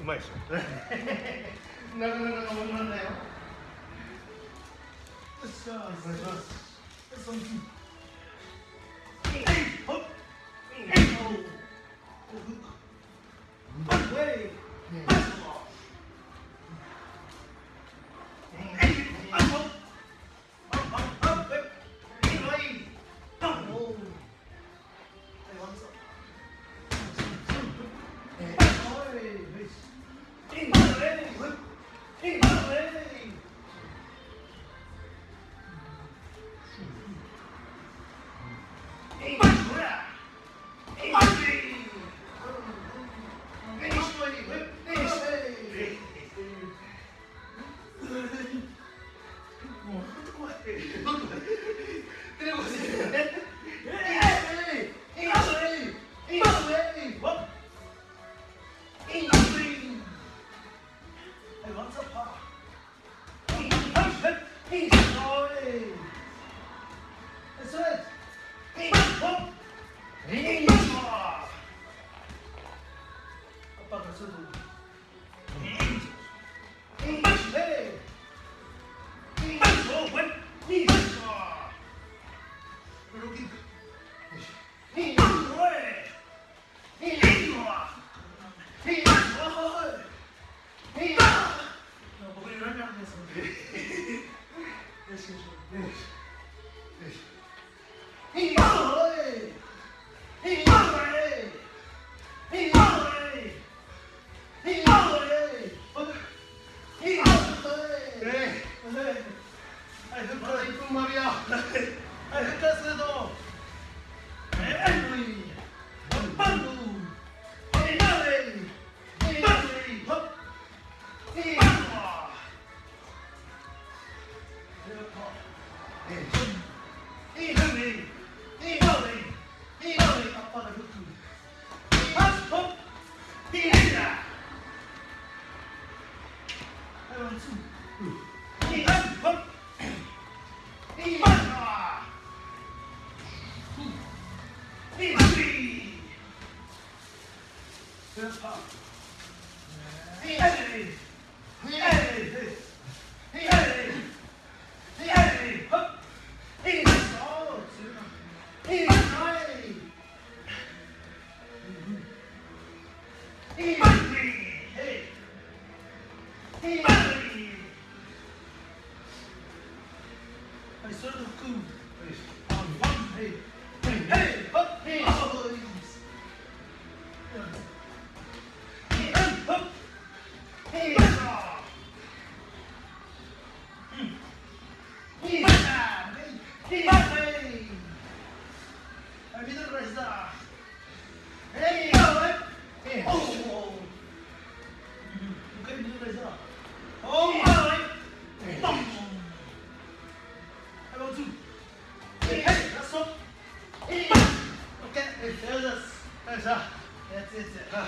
うまいでしょ。なかなかのだよ。よっしゃお願いします。そほっほっほっ。ほっほっっ。ほっほはほっほっいっほはい、はい。Yes. 아이, 흑가라 이쁜 말이야. 아이, 흑가스도. 빵루. Hey! 믿으러 가시다. 에이, 어, 에이. 에이, 어. 여기까지 믿으러 가시다. 어, 에이. 뻥. Hello, two. Hey, hey, that's up. Hey, okay, hey, there's us. There's us. That's it. Uh,